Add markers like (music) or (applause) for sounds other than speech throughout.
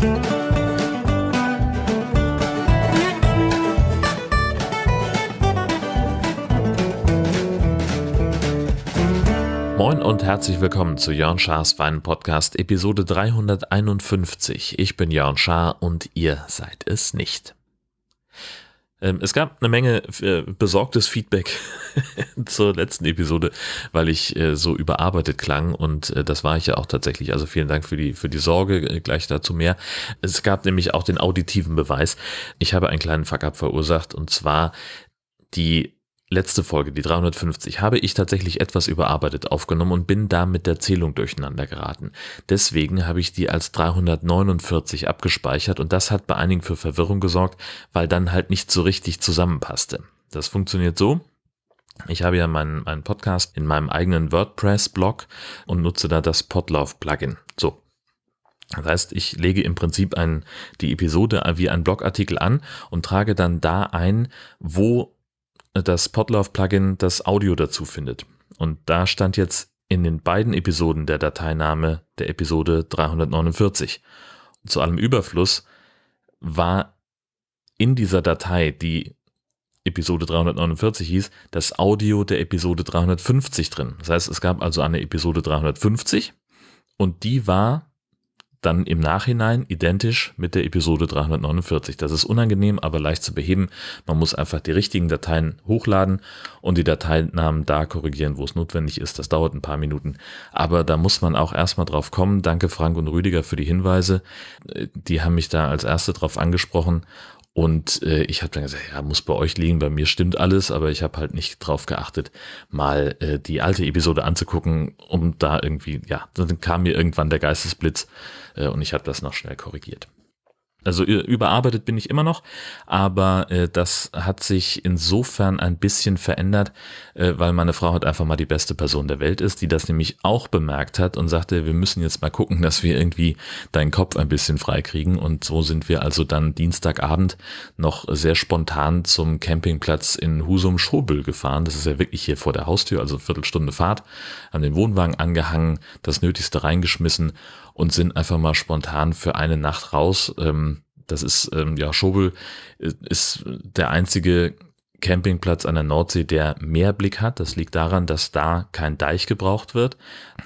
Moin und herzlich willkommen zu Jörn Schars Wein Podcast Episode 351. Ich bin Jörn Schaar und ihr seid es nicht. Ähm, es gab eine Menge äh, besorgtes Feedback (laughs) zur letzten Episode, weil ich äh, so überarbeitet klang und äh, das war ich ja auch tatsächlich. Also vielen Dank für die, für die Sorge, gleich dazu mehr. Es gab nämlich auch den auditiven Beweis. Ich habe einen kleinen Fuck-up verursacht und zwar die letzte Folge, die 350, habe ich tatsächlich etwas überarbeitet aufgenommen und bin da mit der Zählung durcheinander geraten. Deswegen habe ich die als 349 abgespeichert und das hat bei einigen für Verwirrung gesorgt, weil dann halt nicht so richtig zusammenpasste. Das funktioniert so. Ich habe ja meinen, meinen Podcast in meinem eigenen WordPress-Blog und nutze da das Podlove-Plugin. So, das heißt, ich lege im Prinzip ein, die Episode wie ein Blogartikel an und trage dann da ein, wo das Podlove-Plugin das Audio dazu findet. Und da stand jetzt in den beiden Episoden der Dateiname der Episode 349. Und zu allem Überfluss war in dieser Datei, die Episode 349 hieß, das Audio der Episode 350 drin. Das heißt, es gab also eine Episode 350 und die war dann im Nachhinein identisch mit der Episode 349. Das ist unangenehm, aber leicht zu beheben. Man muss einfach die richtigen Dateien hochladen und die Dateinamen da korrigieren, wo es notwendig ist. Das dauert ein paar Minuten. Aber da muss man auch erstmal drauf kommen. Danke Frank und Rüdiger für die Hinweise. Die haben mich da als erste drauf angesprochen und äh, ich habe dann gesagt, ja, muss bei euch liegen, bei mir stimmt alles, aber ich habe halt nicht drauf geachtet, mal äh, die alte Episode anzugucken, um da irgendwie, ja, dann kam mir irgendwann der Geistesblitz äh, und ich habe das noch schnell korrigiert. Also überarbeitet bin ich immer noch, aber äh, das hat sich insofern ein bisschen verändert, äh, weil meine Frau halt einfach mal die beste Person der Welt ist, die das nämlich auch bemerkt hat und sagte, wir müssen jetzt mal gucken, dass wir irgendwie deinen Kopf ein bisschen freikriegen. Und so sind wir also dann Dienstagabend noch sehr spontan zum Campingplatz in Husum-Schobel gefahren. Das ist ja wirklich hier vor der Haustür, also Viertelstunde Fahrt, an den Wohnwagen angehangen, das Nötigste reingeschmissen und sind einfach mal spontan für eine Nacht raus. Ähm, das ist, ähm, ja, Schobel äh, ist der einzige Campingplatz an der Nordsee, der Meerblick hat. Das liegt daran, dass da kein Deich gebraucht wird.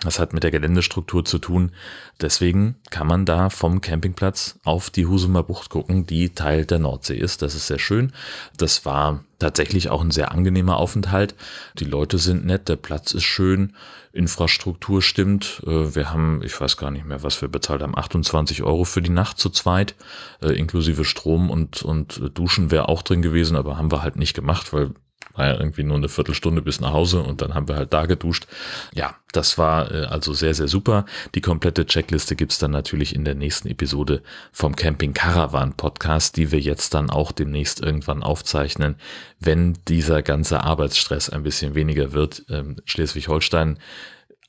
Das hat mit der Geländestruktur zu tun. Deswegen kann man da vom Campingplatz auf die Husumer Bucht gucken, die Teil der Nordsee ist. Das ist sehr schön. Das war tatsächlich auch ein sehr angenehmer Aufenthalt. Die Leute sind nett, der Platz ist schön, Infrastruktur stimmt. Äh, wir haben, ich weiß gar nicht mehr, was wir bezahlt haben, 28 Euro für die Nacht zu zweit, äh, inklusive Strom und, und Duschen wäre auch drin gewesen, aber haben wir halt nicht gemacht, weil war ja irgendwie nur eine Viertelstunde bis nach Hause und dann haben wir halt da geduscht. Ja, das war äh, also sehr, sehr super. Die komplette Checkliste gibt's dann natürlich in der nächsten Episode vom Camping Caravan Podcast, die wir jetzt dann auch demnächst irgendwann aufzeichnen, wenn dieser ganze Arbeitsstress ein bisschen weniger wird. Ähm, Schleswig-Holstein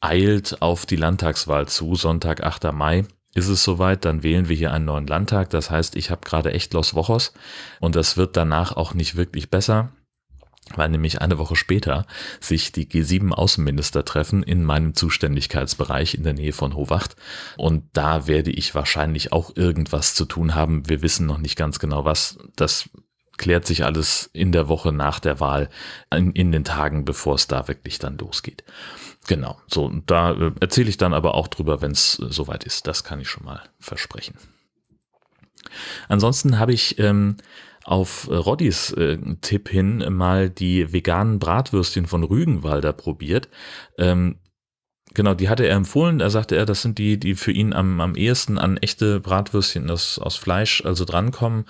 eilt auf die Landtagswahl zu, Sonntag, 8. Mai ist es soweit, dann wählen wir hier einen neuen Landtag. Das heißt, ich habe gerade echt Los Wochos und das wird danach auch nicht wirklich besser weil nämlich eine Woche später sich die G7-Außenminister treffen in meinem Zuständigkeitsbereich in der Nähe von Howacht. Und da werde ich wahrscheinlich auch irgendwas zu tun haben. Wir wissen noch nicht ganz genau was. Das klärt sich alles in der Woche nach der Wahl, in, in den Tagen, bevor es da wirklich dann losgeht. Genau, so, da äh, erzähle ich dann aber auch drüber, wenn es äh, soweit ist. Das kann ich schon mal versprechen. Ansonsten habe ich ähm, auf äh, Roddys äh, Tipp hin mal die veganen Bratwürstchen von Rügenwalder probiert. Ähm, Genau, die hatte er empfohlen. Da sagte er, das sind die, die für ihn am, am ehesten an echte Bratwürstchen aus, aus Fleisch also drankommen.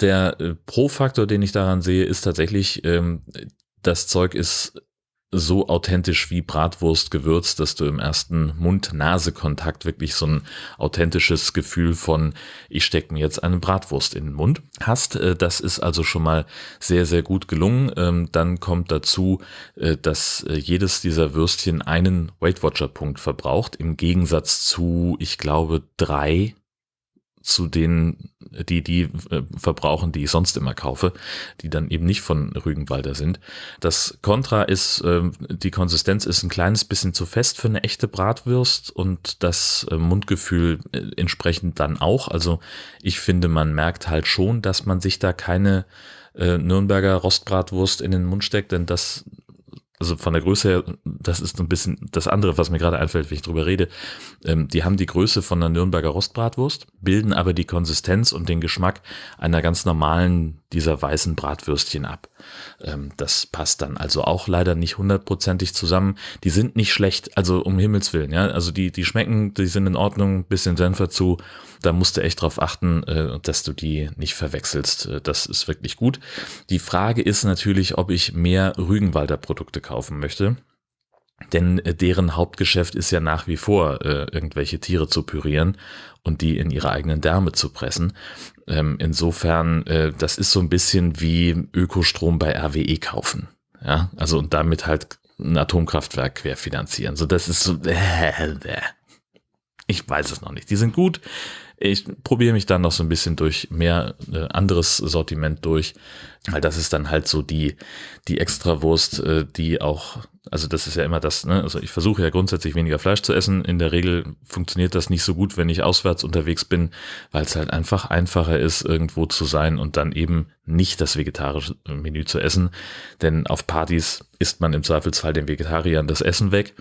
Der äh, Pro-Faktor, den ich daran sehe, ist tatsächlich, ähm, das Zeug ist so authentisch wie Bratwurst gewürzt, dass du im ersten Mund-Nase-Kontakt wirklich so ein authentisches Gefühl von, ich stecke mir jetzt eine Bratwurst in den Mund hast. Äh, das ist also schon mal sehr, sehr gut gelungen. Ähm, dann kommt dazu, äh, dass äh, jedes dieser Würstchen einen Weight Watcher Punkt verbraucht, im Gegensatz zu, ich glaube, drei zu denen, die die äh, verbrauchen, die ich sonst immer kaufe, die dann eben nicht von Rügenwalder sind. Das Kontra ist, äh, die Konsistenz ist ein kleines bisschen zu fest für eine echte Bratwurst und das äh, Mundgefühl äh, entsprechend dann auch. Also ich finde, man merkt halt schon, dass man sich da keine äh, Nürnberger Rostbratwurst in den Mund steckt, denn das also von der Größe her, das ist ein bisschen das andere, was mir gerade einfällt, wenn ich drüber rede. Ähm, die haben die Größe von einer Nürnberger Rostbratwurst, bilden aber die Konsistenz und den Geschmack einer ganz normalen dieser weißen Bratwürstchen ab. Ähm, das passt dann also auch leider nicht hundertprozentig zusammen. Die sind nicht schlecht, also um Himmels Willen, ja. Also die, die schmecken, die sind in Ordnung, bisschen Senf dazu. Da musst du echt drauf achten, äh, dass du die nicht verwechselst. Äh, das ist wirklich gut. Die Frage ist natürlich, ob ich mehr Rügenwalder Produkte kaufen möchte. Denn äh, deren Hauptgeschäft ist ja nach wie vor, irgendwelche Tiere zu pürieren und die in ihre eigenen Därme zu pressen. Ähm, insofern, das ist so ein bisschen wie Ökostrom bei RWE kaufen. Ja, also und damit halt ein Atomkraftwerk querfinanzieren. So, das ist so, äh. (laughs) ich weiß es noch nicht. Die sind gut. Ich probiere mich dann noch so ein bisschen durch mehr äh, anderes Sortiment durch, weil das ist dann halt so die, die Extrawurst, äh, die auch also das ist ja immer das, ne? also ich versuche ja grundsätzlich weniger Fleisch zu essen. In der Regel funktioniert das nicht so gut, wenn ich auswärts unterwegs bin, weil es halt einfach einfacher ist, irgendwo zu sein und dann eben nicht das vegetarische Menü zu essen. Denn auf Partys isst man im Zweifelsfall den Vegetariern das Essen weg.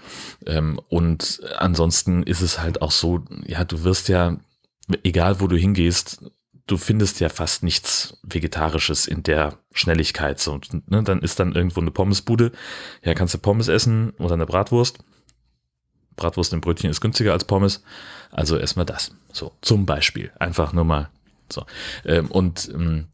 Ähm, und ansonsten ist es halt auch so, ja, du wirst ja, egal wo du hingehst, du findest ja fast nichts Vegetarisches in der Schnelligkeit. So, ne, dann ist dann irgendwo eine Pommesbude. Ja, kannst du Pommes essen oder eine Bratwurst. Bratwurst im Brötchen ist günstiger als Pommes. Also erstmal das. So, zum Beispiel. Einfach nur mal so. Ähm, und ähm,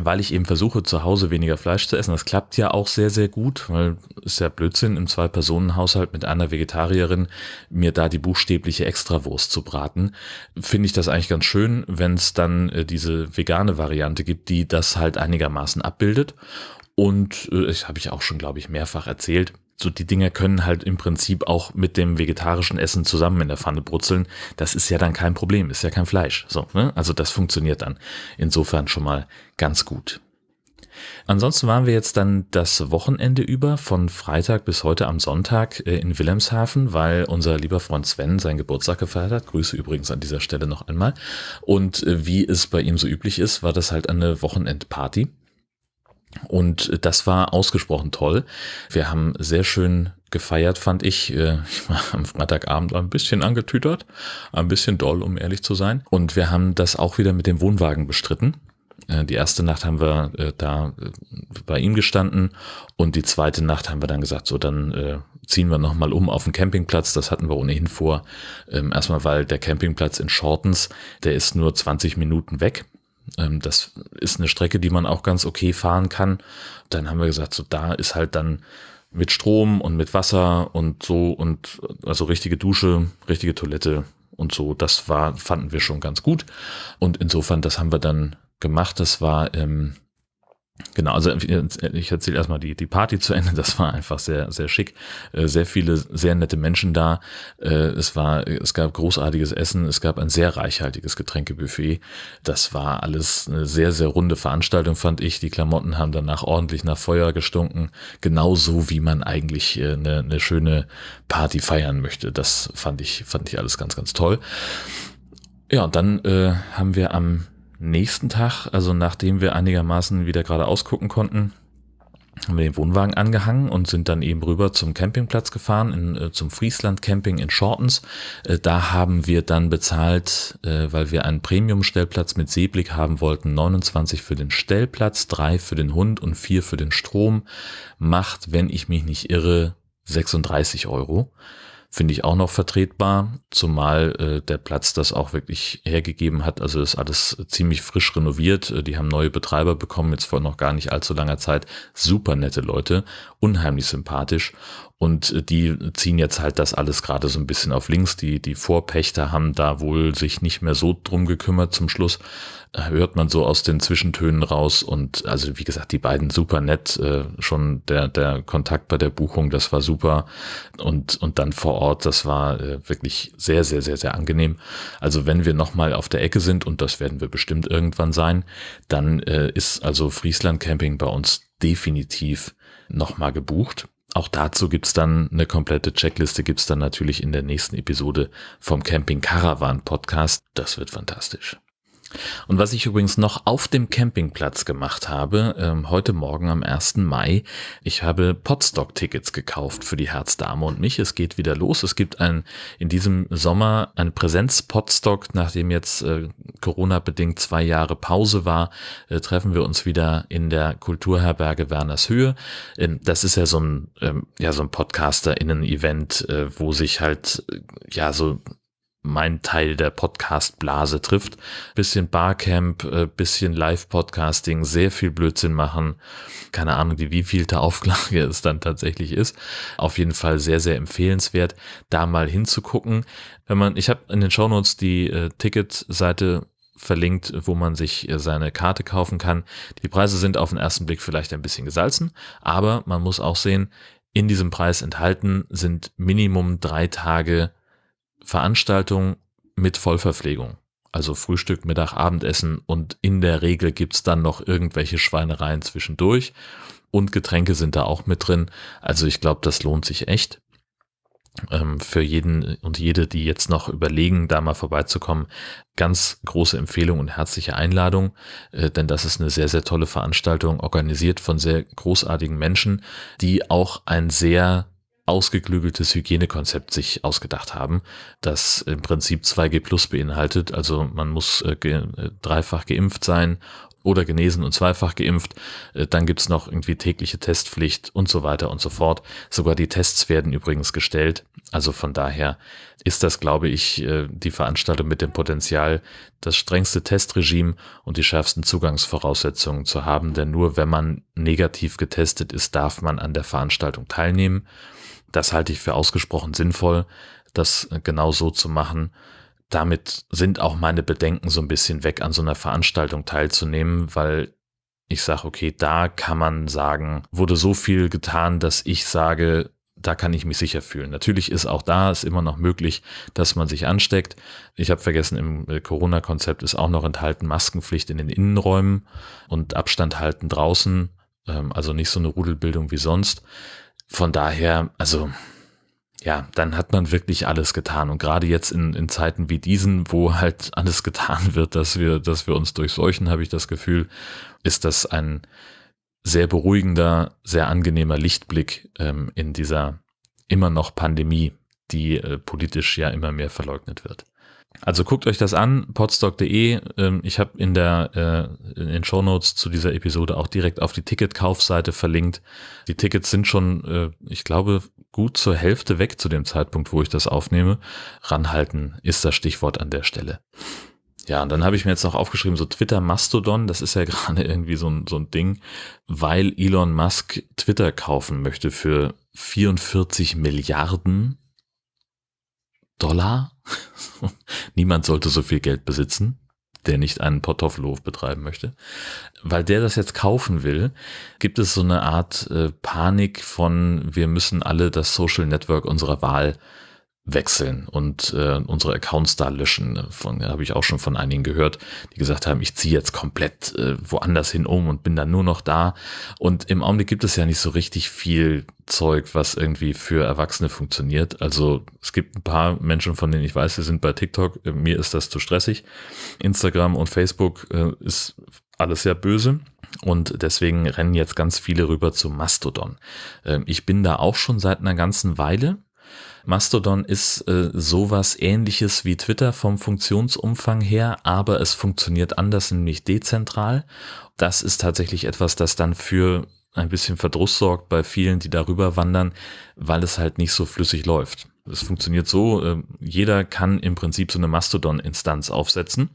weil ich eben versuche, zu Hause weniger Fleisch zu essen. Das klappt ja auch sehr, sehr gut, weil ist ja Blödsinn, im Zwei-Personen-Haushalt mit einer Vegetarierin mir da die buchstäbliche Extrawurst zu braten. Finde ich das eigentlich ganz schön, wenn es dann äh, diese vegane Variante gibt, die das halt einigermaßen abbildet. Und äh, das habe ich auch schon, glaube ich, mehrfach erzählt so die Dinger können halt im Prinzip auch mit dem vegetarischen Essen zusammen in der Pfanne brutzeln. Das ist ja dann kein Problem, ist ja kein Fleisch. So, ne? Also das funktioniert dann insofern schon mal ganz gut. Ansonsten waren wir jetzt dann das Wochenende über von Freitag bis heute am Sonntag äh, in Wilhelmshaven, weil unser lieber Freund Sven seinen Geburtstag gefeiert hat. Grüße übrigens an dieser Stelle noch einmal. Und äh, wie es bei ihm so üblich ist, war das halt eine Wochenendparty. Und das war ausgesprochen toll. Wir haben sehr schön gefeiert, fand ich. Äh, ich war am Freitagabend ein bisschen angetütert, ein bisschen doll, um ehrlich zu sein. Und wir haben das auch wieder mit dem Wohnwagen bestritten. Äh, die erste Nacht haben wir äh, da bei ihm gestanden und die zweite Nacht haben wir dann gesagt, so dann ziehen wir nochmal um auf den Campingplatz. Das hatten wir ohnehin vor. Ähm, erstmal, weil der Campingplatz in Shortens, der ist nur 20 Minuten weg das ist eine Strecke, die man auch ganz okay fahren kann. Dann haben wir gesagt, so da ist halt dann mit Strom und mit Wasser und so und also richtige Dusche, richtige Toilette und so. Das war, fanden wir schon ganz gut. Und insofern, das haben wir dann gemacht. Das war ähm, Genau, also ich erzähle erstmal die, die Party zu Ende. (laughs) Das war einfach sehr, sehr schick. Äh, sehr viele, sehr nette Menschen da. Äh, es war, es gab großartiges Essen. Es gab ein sehr reichhaltiges Getränkebuffet. Das war alles eine sehr, sehr runde Veranstaltung, fand ich. Die Klamotten haben danach ordentlich nach Feuer gestunken. Genauso wie man eigentlich äh, eine, eine schöne Party feiern möchte. Das fand ich, fand ich alles ganz, ganz toll. Ja, und dann äh, haben wir am nächsten Tag, also nachdem wir einigermaßen wieder gerade ausgucken konnten, haben wir den Wohnwagen angehangen und sind dann eben rüber zum Campingplatz gefahren, in, äh, zum Friesland Camping in Shortens. Äh, da haben wir dann bezahlt, äh, weil wir einen Premium-Stellplatz mit Seeblick haben wollten, 29 für den Stellplatz, 3 für den Hund und 4 für den Strom. Macht, wenn ich mich nicht irre, 36 Euro finde ich auch noch vertretbar, zumal äh, der Platz das auch wirklich hergegeben hat. Also ist alles ziemlich frisch renoviert. Äh, die haben neue Betreiber bekommen, jetzt vor noch gar nicht allzu langer Zeit. Super nette Leute, unheimlich sympathisch Und äh, die ziehen jetzt halt das alles gerade so ein bisschen auf links. Die, die Vorpächter haben da wohl sich nicht mehr so drum gekümmert zum Schluss. Äh, hört man so aus den Zwischentönen raus. Und also wie gesagt, die beiden super nett. Äh, schon der, der Kontakt bei der Buchung, das war super. Und, und dann vor Ort, das war äh, wirklich sehr, sehr, sehr, sehr angenehm. Also wenn wir nochmal auf der Ecke sind, und das werden wir bestimmt irgendwann sein, dann äh, ist also Friesland Camping bei uns definitiv nochmal gebucht. Auch dazu gibt's dann eine komplette Checkliste, gibt's dann natürlich in der nächsten Episode vom Camping Caravan Podcast. Das wird fantastisch. Und was ich übrigens noch auf dem Campingplatz gemacht habe, ähm, heute Morgen am 1. Mai, ich habe Podstock-Tickets gekauft für die Herzdame und mich. Es geht wieder los. Es gibt ein, in diesem Sommer ein Präsenz-Podstock, nachdem jetzt äh, Corona-bedingt zwei Jahre Pause war, äh, treffen wir uns wieder in der Kulturherberge Werners Höhe. Ähm, das ist ja so ein, ähm, ja, so ein Podcaster-Innen-Event, äh, wo sich halt, äh, ja, so mein Teil der Podcast-Blase trifft. Bisschen Barcamp, äh, bisschen Live-Podcasting, sehr viel Blödsinn machen. Keine Ahnung, die wievielte Auflage es dann tatsächlich ist. Auf jeden Fall sehr, sehr empfehlenswert, da mal hinzugucken. Wenn man, ich habe in den Shownotes die äh, Ticketseite verlinkt, wo man sich äh, seine Karte kaufen kann. Die Preise sind auf den ersten Blick vielleicht ein bisschen gesalzen, aber man muss auch sehen, in diesem Preis enthalten sind Minimum drei Tage Veranstaltung mit Vollverpflegung. Also Frühstück, Mittag, Abendessen und in der Regel gibt's dann noch irgendwelche Schweinereien zwischendurch und Getränke sind da auch mit drin. Also ich glaube, das lohnt sich echt. Ähm, für jeden und jede, die jetzt noch überlegen, da mal vorbeizukommen, ganz große Empfehlung und herzliche Einladung, äh, denn das ist eine sehr, sehr tolle Veranstaltung, organisiert von sehr großartigen Menschen, die auch ein sehr ausgeklügeltes Hygienekonzept sich ausgedacht haben, das im Prinzip 2G Plus beinhaltet. Also man muss äh, ge äh, dreifach geimpft sein oder genesen und zweifach geimpft. Äh, dann gibt's noch irgendwie tägliche Testpflicht und so weiter und so fort. Sogar die Tests werden übrigens gestellt. Also von daher ist das, glaube ich, äh, die Veranstaltung mit dem Potenzial, das strengste Testregime und die schärfsten Zugangsvoraussetzungen zu haben. Denn nur wenn man negativ getestet ist, darf man an der Veranstaltung teilnehmen. Das halte ich für ausgesprochen sinnvoll, das genau so zu machen. Damit sind auch meine Bedenken so ein bisschen weg, an so einer Veranstaltung teilzunehmen, weil ich sage, okay, da kann man sagen, wurde so viel getan, dass ich sage, da kann ich mich sicher fühlen. Natürlich ist auch da ist immer noch möglich, dass man sich ansteckt. Ich habe vergessen, im äh, Corona-Konzept ist auch noch enthalten Maskenpflicht in den Innenräumen und Abstand halten draußen. Ähm, also nicht so eine Rudelbildung wie sonst. Von daher, also ja, dann hat man wirklich alles getan. Und gerade jetzt in, in Zeiten wie diesen, wo halt alles getan wird, dass wir, dass wir uns durchseuchen, habe ich das Gefühl, ist das ein sehr beruhigender, sehr angenehmer Lichtblick ähm, in dieser immer noch Pandemie, die äh, politisch ja immer mehr verleugnet wird. Also guckt euch das an, podstock.de. Ähm, ich habe in der äh, in den Shownotes zu dieser Episode auch direkt auf die Ticketkaufseite verlinkt. Die Tickets sind schon, äh, ich glaube, gut zur Hälfte weg zu dem Zeitpunkt, wo ich das aufnehme. Ranhalten ist das Stichwort an der Stelle. Ja, und dann habe ich mir jetzt noch aufgeschrieben, so Twitter Mastodon, das ist ja (laughs) gerade irgendwie so ein, so ein Ding, weil Elon Musk Twitter kaufen möchte für 44 Milliarden Dollar. Niemand sollte so viel Geld besitzen, der nicht einen Kartoffelhof betreiben möchte. Weil der das jetzt kaufen will, gibt es so eine Art äh, Panik von, wir müssen alle das Social Network unserer Wahl wechseln und äh, unsere Accounts da löschen. Von habe ich auch schon von einigen gehört, die gesagt haben, ich ziehe jetzt komplett äh, woanders hin um und bin dann nur noch da. Und im Augenblick gibt es ja nicht so richtig viel Zeug, was irgendwie für Erwachsene funktioniert. Also es gibt ein paar Menschen, von denen ich weiß, sie sind bei TikTok. Mir ist das zu stressig. Instagram und Facebook äh, ist alles sehr böse. Und deswegen rennen jetzt ganz viele rüber zu Mastodon. Ähm, ich bin da auch schon seit einer ganzen Weile Mastodon ist äh, sowas ähnliches wie Twitter vom Funktionsumfang her, aber es funktioniert anders, nämlich dezentral. Das ist tatsächlich etwas, das dann für ein bisschen Verdruss sorgt bei vielen, die darüber wandern, weil es halt nicht so flüssig läuft. Es funktioniert so, äh, jeder kann im Prinzip so eine Mastodon-Instanz aufsetzen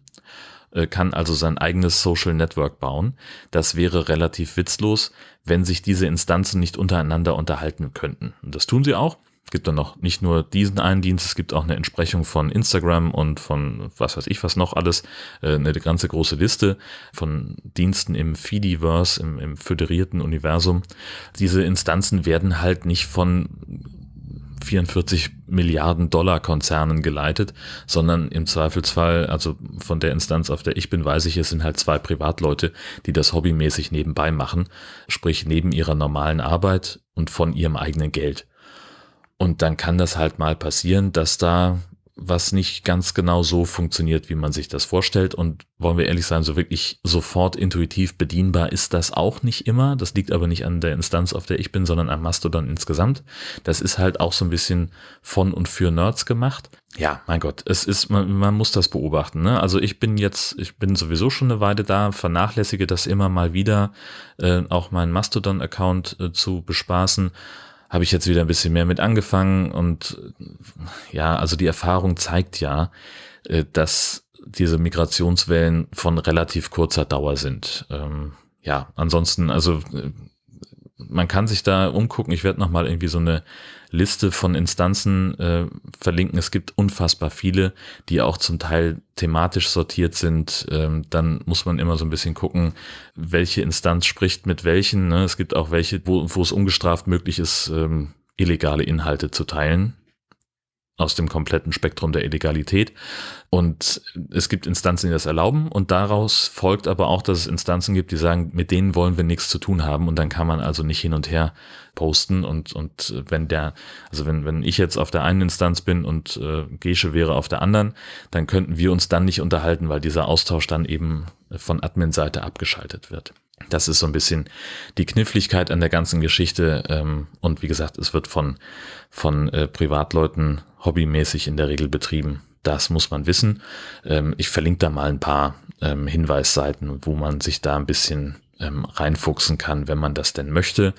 äh, kann also sein eigenes Social Network bauen. Das wäre relativ witzlos, wenn sich diese Instanzen nicht untereinander unterhalten könnten. Und das tun sie auch. Es gibt dann noch nicht nur diesen einen Dienst, es gibt auch eine Entsprechung von Instagram und von was weiß ich was noch alles, äh, eine ganze große Liste von Diensten im Fediverse, im, im föderierten Universum. Diese Instanzen werden halt nicht von 44 Milliarden Dollar Konzernen geleitet, sondern im Zweifelsfall, also von der Instanz, auf der ich bin, weiß ich, es sind halt zwei Privatleute, die das hobbymäßig nebenbei machen, sprich neben ihrer normalen Arbeit und von ihrem eigenen Geld. Und dann kann das halt mal passieren, dass da was nicht ganz genau so funktioniert, wie man sich das vorstellt. Und wollen wir ehrlich sein, so wirklich sofort intuitiv bedienbar ist das auch nicht immer. Das liegt aber nicht an der Instanz, auf der ich bin, sondern am Mastodon insgesamt. Das ist halt auch so ein bisschen von und für Nerds gemacht. Ja, mein Gott, es ist, man, man muss das beobachten. Ne? Also ich bin jetzt, ich bin sowieso schon eine Weile da, vernachlässige das immer mal wieder, äh, auch meinen Mastodon-Account äh, zu bespaßen habe ich jetzt wieder ein bisschen mehr mit angefangen und ja, also die Erfahrung zeigt ja, äh, dass diese Migrationswellen von relativ kurzer Dauer sind. Ähm, ja, ansonsten, also äh, man kann sich da umgucken. Ich werde nochmal irgendwie so eine Liste von Instanzen äh, verlinken. Es gibt unfassbar viele, die auch zum Teil thematisch sortiert sind. Ähm, dann muss man immer so ein bisschen gucken, welche Instanz spricht mit welchen. Ne? Es gibt auch welche, wo, wo es ungestraft möglich ist, ähm, illegale Inhalte zu teilen aus dem kompletten Spektrum der Illegalität. Und es gibt Instanzen, die das erlauben. Und daraus folgt aber auch, dass es Instanzen gibt, die sagen, mit denen wollen wir nichts zu tun haben. Und dann kann man also nicht hin und her posten. Und, und wenn der, also wenn, wenn ich jetzt auf der einen Instanz bin und äh, Gesche wäre auf der anderen, dann könnten wir uns dann nicht unterhalten, weil dieser Austausch dann eben von Admin-Seite abgeschaltet wird. Das ist so ein bisschen die Kniffligkeit an der ganzen Geschichte. Ähm, und wie gesagt, es wird von, von äh, Privatleuten hobbymäßig in der Regel betrieben. Das muss man wissen. Ähm, ich verlinke da mal ein paar ähm, Hinweisseiten, wo man sich da ein bisschen reinfuchsen kann, wenn man das denn möchte.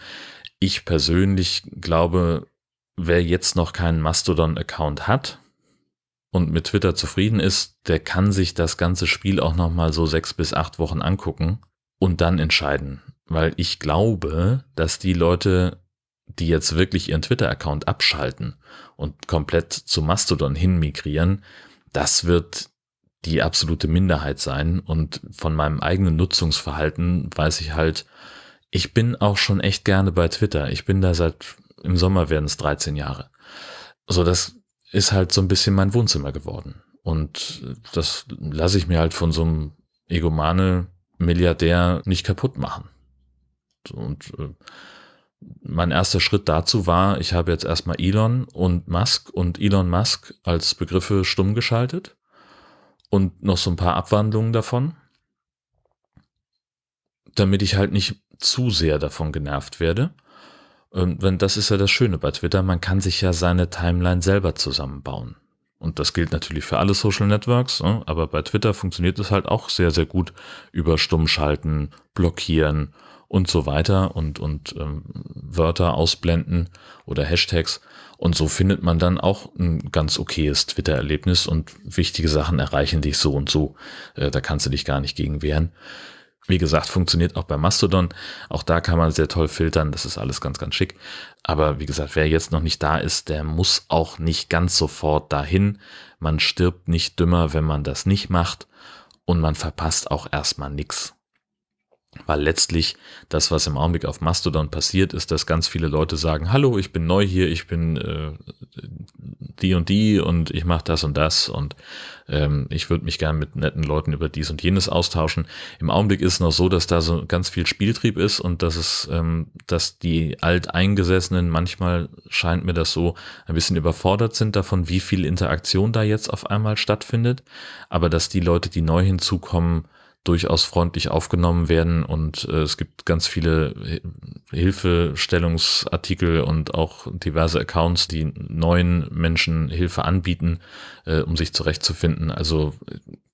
Ich persönlich glaube, wer jetzt noch keinen Mastodon-Account hat und mit Twitter zufrieden ist, der kann sich das ganze Spiel auch noch mal so sechs bis acht Wochen angucken und dann entscheiden. Weil ich glaube, dass die Leute, die jetzt wirklich ihren Twitter-Account abschalten und komplett zu Mastodon hin migrieren, das wird die absolute Minderheit sein. Und von meinem eigenen Nutzungsverhalten weiß ich halt, ich bin auch schon echt gerne bei Twitter. Ich bin da seit, im Sommer werden es 13 Jahre. So, das ist halt so ein bisschen mein Wohnzimmer geworden. Und das lasse ich mir halt von so einem Egomane Milliardär nicht kaputt machen. Und äh, mein erster Schritt dazu war, ich habe jetzt erstmal Elon und Musk und Elon Musk als Begriffe stumm geschaltet und noch so ein paar Abwandlungen davon, damit ich halt nicht zu sehr davon genervt werde. Und ähm, das ist ja das Schöne bei Twitter, man kann sich ja seine Timeline selber zusammenbauen. Und das gilt natürlich für alle Social Networks, ne? aber bei Twitter funktioniert es halt auch sehr, sehr gut über Stummschalten, Blockieren und so weiter und, und ähm, Wörter ausblenden oder Hashtags. Und so findet man dann auch ein ganz okayes Twitter-Erlebnis und wichtige Sachen erreichen dich so und so. Äh, da kannst du dich gar nicht gegen wehren. Wie gesagt, funktioniert auch bei Mastodon. Auch da kann man sehr toll filtern. Das ist alles ganz, ganz schick. Aber wie gesagt, wer jetzt noch nicht da ist, der muss auch nicht ganz sofort dahin. Man stirbt nicht dümmer, wenn man das nicht macht. Und man verpasst auch erstmal nichts. Weil letztlich das, was im Augenblick auf Mastodon passiert, ist, dass ganz viele Leute sagen, hallo, ich bin neu hier, ich bin äh, die und die und ich mache das und das und ähm, ich würde mich gern mit netten Leuten über dies und jenes austauschen. Im Augenblick ist es noch so, dass da so ganz viel Spieltrieb ist und dass es, ähm, dass die Alteingesessenen manchmal scheint mir das so ein bisschen überfordert sind davon, wie viel Interaktion da jetzt auf einmal stattfindet, aber dass die Leute, die neu hinzukommen, durchaus freundlich aufgenommen werden und äh, es gibt ganz viele Hilfestellungsartikel und auch diverse Accounts, die neuen Menschen Hilfe anbieten, äh, um sich zurechtzufinden. Also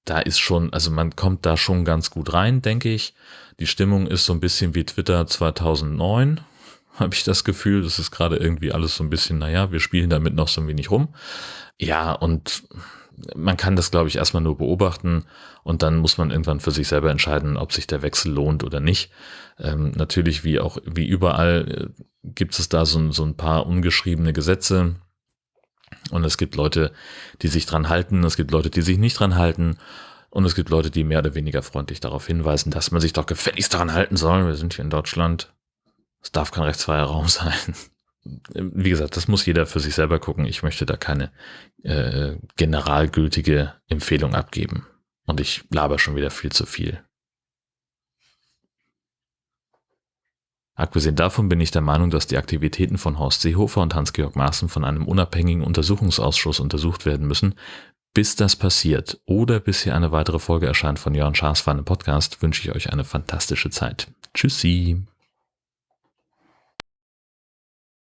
da ist schon, also man kommt da schon ganz gut rein, denke ich. Die Stimmung ist so ein bisschen wie Twitter 2009, (laughs) habe ich das Gefühl. Das ist gerade irgendwie alles so ein bisschen, naja, wir spielen damit noch so ein wenig rum. Ja, und man kann das, glaube ich, erstmal nur beobachten und dann muss man irgendwann für sich selber entscheiden, ob sich der Wechsel lohnt oder nicht. Ähm, natürlich, wie auch wie überall, äh, gibt es da so, so ein paar ungeschriebene Gesetze. Und es gibt Leute, die sich dran halten, es gibt Leute, die sich nicht dran halten. Und es gibt Leute, die mehr oder weniger freundlich darauf hinweisen, dass man sich doch gefälligst daran halten soll. Wir sind hier in Deutschland. Es darf kein rechtsfreier Raum (laughs) sein wie gesagt, das muss jeder für sich selber gucken. Ich möchte da keine äh, generalgültige Empfehlung abgeben. Und ich laber schon wieder viel zu viel. Abgesehen davon bin ich der Meinung, dass die Aktivitäten von Horst Seehofer und Hans-Georg Maaßen von einem unabhängigen Untersuchungsausschuss untersucht werden müssen. Bis das passiert oder bis hier eine weitere Folge erscheint von Jörn Schaas für einen Podcast, wünsche ich euch eine fantastische Zeit. Tschüssi!